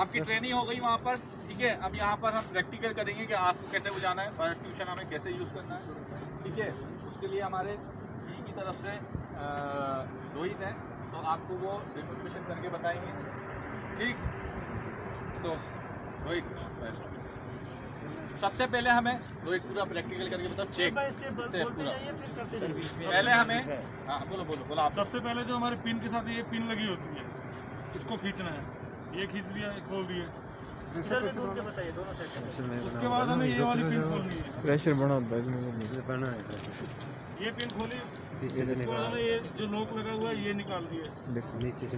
आपकी ट्रेनिंग हो गई वहाँ पर, ठीक है? अब यहाँ पर हम प्रैक्टिकल करेंगे कि आग को कैसे बुझाना है फायर ट्यूशन हमें कैसे यूज़ करना है, ठीक है? उसके लिए हमारे जी की तरफ़ से रोहित है तो आपको वो डेमोस्ट्रेशन करके बताएँगे, ठीक? तो रोहित सबसे पहले हमें रोहित पूरा प्रैक्टिकल करके बताओ चेक स्टेप पूरा। पहले हमें हाँ बोलो बोलो बोलो आप। सबसे पहले जो हमारे पिन के साथ ये पिन लगी होती है इसको खींचना है। ये खींच लिया खोल दिए। उसके बाद हमें ये वाली पिन खोलनी है। प्रेशर बना होता है इसमें ये पिन खोली उसके बाद हमें ये जो लॉक लगा हुआ है ये निकाल दिए। देखो नीचे से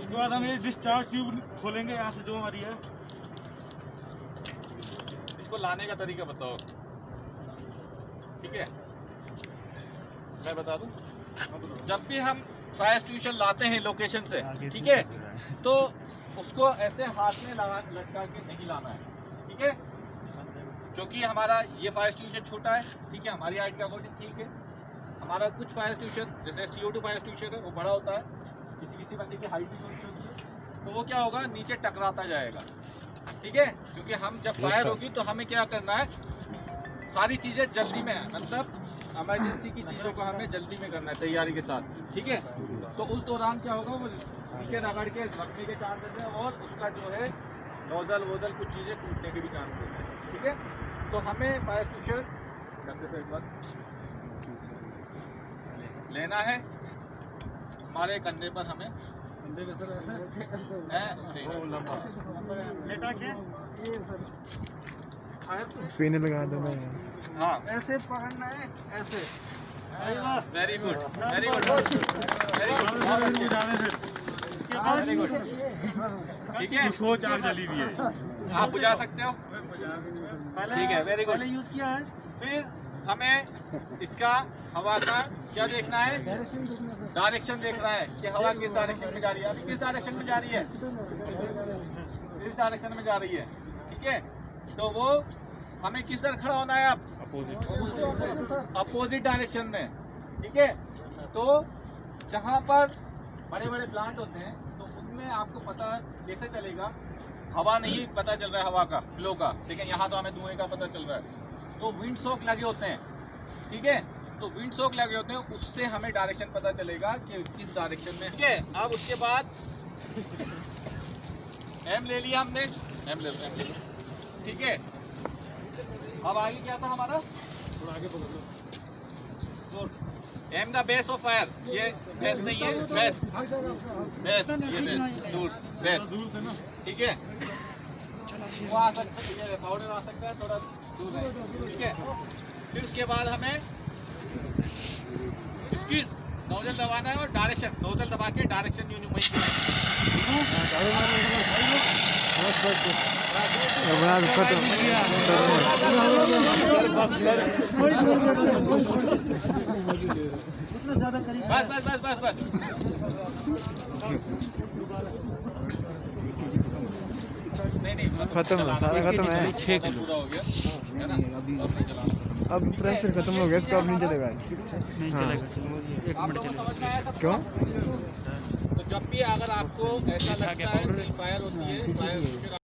उसके बाद हम ये डिस्चार्ज ट्यूब खोलेंगे यहाँ से जो हमारी है। इसको लाने का तरीका बताओ। ठीक है? मैं बता दूँ। जब भी हम फायर ट्यूशन लाते हैं लोकेशन से ठीक है? तो उसको ऐसे हाथ में लगा लटका के नहीं लाना है। ठीक है? क्योंकि हमारा ये फायर ट्यूशन छोटा है ठीक है? हमारी हाइट का अकॉर्डिंग ठीक है। हमारा कुछ फायर ट्यूशन जैसे सी टू फायर ट्यूशन है वो बड़ा होता है। किसी किसी बंदे की हाइट भी छोटी होती है तो वो क्या होगा? नीचे टकराता जाएगा। ठीक है? क्योंकि हम जब फायर होगी तो हमें क्या करना है? सारी चीज़ें जल्दी में मतलब इमरजेंसी की चीज़ों को हमें जल्दी में करना है तैयारी के साथ। ठीक है? तो उस दौरान क्या होगा? वो नीचे रगड़ के रखने के चांसेस हैं और उसका जो है नोजल वोजल कुछ चीज़ें टूटने के भी चांस होते हैं। ठीक है? तो हमें फायर ट्यूशन करते से एक बार। लेना है। हमारे कंधे पर हमें। है, लेटा के पिन लगा देना। है। हाँ? ऐसे। पकड़ना है ऐसे very good very good very good very good ठीक है? सोच आग जली हुई है। आप बुझा सकते हो? ठीक है। वेरी गुड यूज़ किया है। फिर हमें इसका हवा का क्या देखना है? डायरेक्शन देखना है कि हवा किस डायरेक्शन में जा रही है। अभी किस डायरेक्शन में जा रही है? किस डायरेक्शन में जा रही है? ठीक है? तो वो हमें किस तरह खड़ा होना है अब अपोजिट अपोजिट डायरेक्शन में। ठीक है? तो जहाँ पर बड़े बड़े प्लांट होते हैं तो उनमें आपको पता कैसे चलेगा? हवा नहीं पता चल रहा है हवा का फ्लो का। लेकिन यहाँ तो हमें धुएँ का पता चल रहा है। तो विंड सोक लगे होते हैं। ठीक है? तो विंड सोक लगे होते हैं उससे हमें डायरेक्शन पता चलेगा कि किस डायरेक्शन में। ठीक है अब उसके बाद एम ले लिया हमने। एम ले लो एम ले। लो ठीक है? अब आगे क्या था हमारा? थोड़ा आगे पकड़ लो aim the base of fire ये बेस नहीं है बेस बेस ये बेस दूर बेस दूर से ना। ठीक है? वो आ सकता है ये पाउडर आ सकता है थोड़ा दूर है। ठीक है? फिर उसके बाद हमें नोजल दबाना है और डायरेक्शन नोजल दबा के डायरेक्शन यूँ वहीं बस बस बस बस बस खत्म सारा खत्म है। छः किलो हो गया है अब प्रेशर खत्म हो गया इसको अब नहीं चलेगा। नहीं हाँ। चलेगा एक मिनट सब क्यों? तो जब भी अगर आपको ऐसा लगता है कि फायर होती है फायर